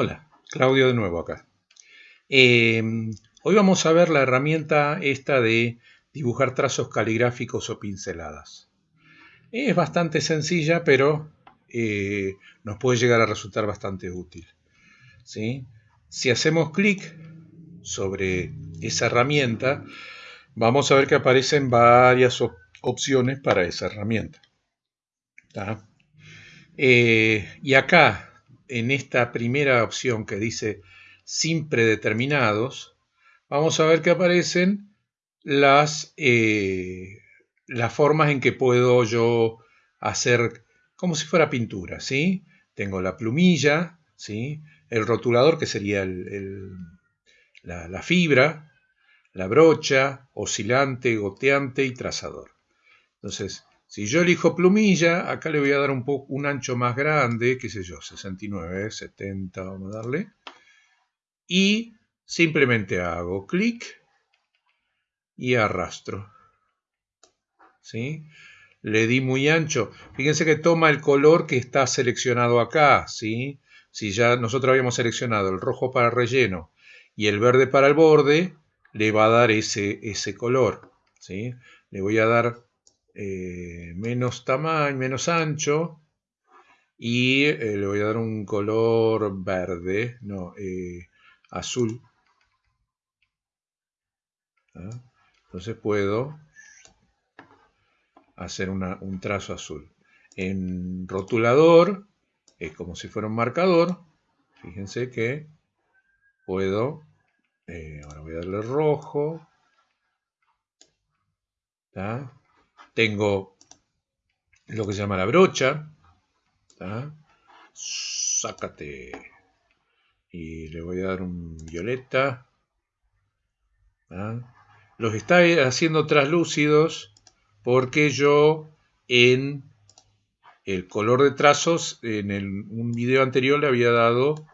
Hola, Claudio de nuevo acá. Eh, hoy vamos a ver la herramienta esta de dibujar trazos caligráficos o pinceladas. Es bastante sencilla, pero eh, nos puede llegar a resultar bastante útil. ¿sí? Si hacemos clic sobre esa herramienta, vamos a ver que aparecen varias opciones para esa herramienta. Eh, y acá en esta primera opción que dice sin predeterminados, vamos a ver que aparecen las, eh, las formas en que puedo yo hacer como si fuera pintura, ¿sí? Tengo la plumilla, ¿sí? El rotulador, que sería la, la fibra, la brocha, oscilante, goteante y trazador. Entonces, si yo elijo plumilla, acá le voy a dar un, poco, un ancho más grande, qué sé yo, 69, 70, vamos a darle. Y simplemente hago clic y arrastro. ¿Sí? Le di muy ancho. Fíjense que toma el color que está seleccionado acá. ¿sí? Si ya nosotros habíamos seleccionado el rojo para relleno y el verde para el borde, le va a dar ese, ese color. ¿sí? Le voy a dar eh, menos tamaño, menos ancho y eh, le voy a dar un color verde, no, eh, azul. ¿Ah? Entonces puedo hacer un trazo azul. En rotulador es como si fuera un marcador. Fíjense que puedo, ahora voy a darle rojo. Tengo lo que se llama la brocha. Sácate. Y le voy a dar un violeta. Los está haciendo translúcidos porque yo en el color de trazos, en un video anterior le había dado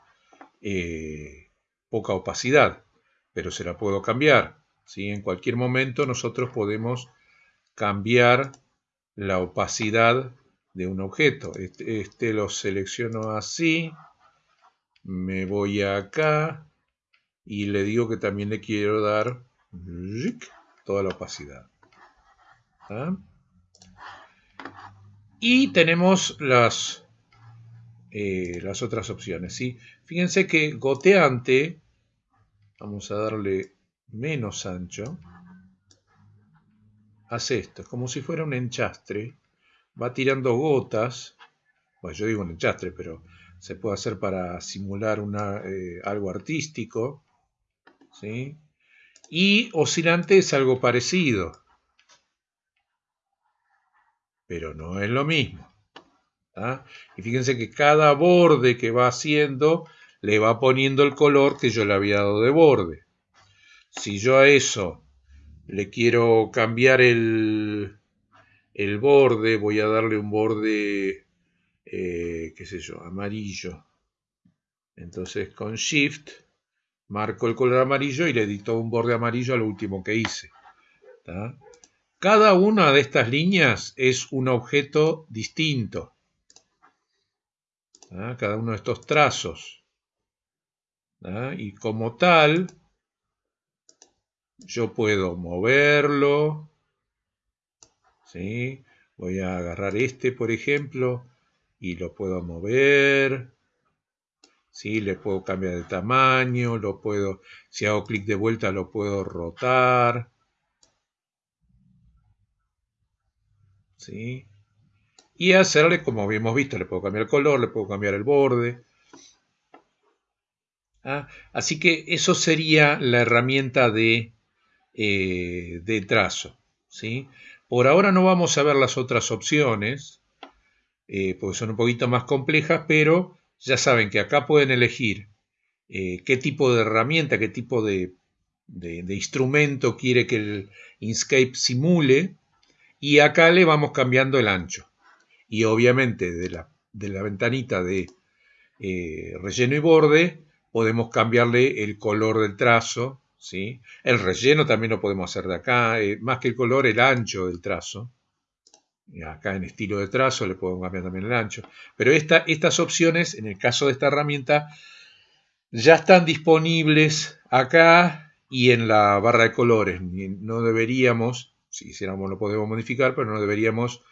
eh, poca opacidad, pero se la puedo cambiar. ¿sí? En cualquier momento nosotros podemos cambiar la opacidad de un objeto. Este, este, lo selecciono así, me voy acá y le digo que también le quiero dar toda la opacidad. Y tenemos las, eh, las otras opciones. ¿sí? Fíjense que goteante, vamos a darle menos ancho, hace esto, es como si fuera un enchastre, va tirando gotas, bueno, yo digo un enchastre, pero se puede hacer para simular una, eh, algo artístico, ¿sí? Y oscilante es algo parecido, pero no es lo mismo. Y fíjense que cada borde que va haciendo le va poniendo el color que yo le había dado de borde. Si yo a eso le quiero cambiar el, el borde, voy a darle un borde, eh, qué sé yo, amarillo. Entonces con Shift marco el color amarillo y le edito un borde amarillo al último que hice. Cada una de estas líneas es un objeto distinto. Cada uno de estos trazos. Y como tal, yo puedo moverlo. ¿sí? Voy a agarrar este, por ejemplo, y lo puedo mover. ¿sí? Le puedo cambiar de tamaño, lo puedo, si hago clic de vuelta, lo puedo rotar. ¿sí? Y hacerle, como habíamos visto, le puedo cambiar el color, le puedo cambiar el borde. ¿Ah? Así que eso sería la herramienta de eh, de trazo. ¿sí? Por ahora no vamos a ver las otras opciones, eh, porque son un poquito más complejas, pero ya saben que acá pueden elegir eh, qué tipo de herramienta, qué tipo de, instrumento quiere que el Inkscape simule, y acá le vamos cambiando el ancho. Y obviamente de la, de la ventanita de relleno y borde podemos cambiarle el color del trazo el relleno también lo podemos hacer de acá, eh, más que el color, el ancho del trazo. Acá en estilo de trazo le podemos cambiar también el ancho. Pero estas opciones, en el caso de esta herramienta, ya están disponibles acá y en la barra de colores. No deberíamos, si hiciéramos lo podemos modificar, pero no deberíamos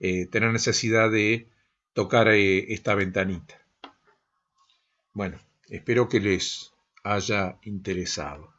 eh, tener necesidad de tocar eh, esta ventanita. Bueno, espero que les haya interesado.